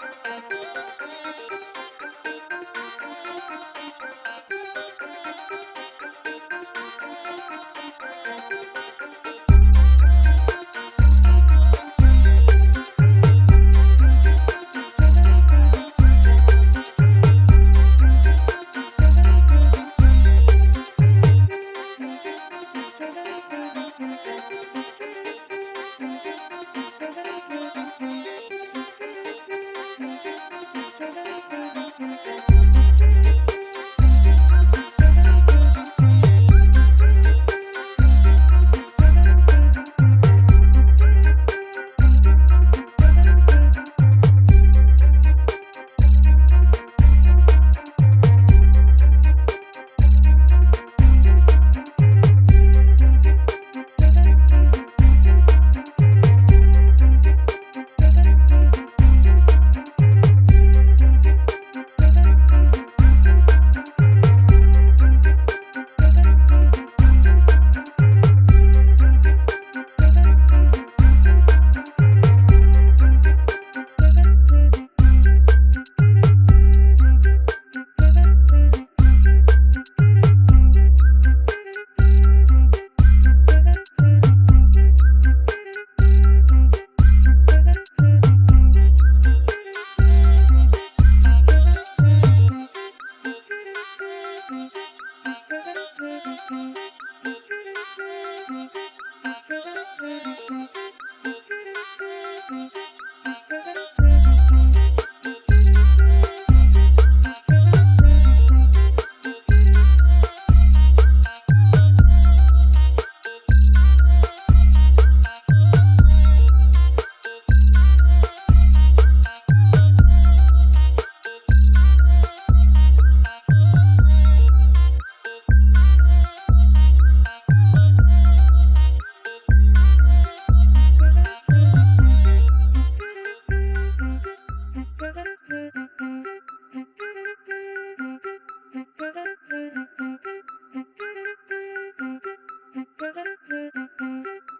Thank you. Thank you. thank you Música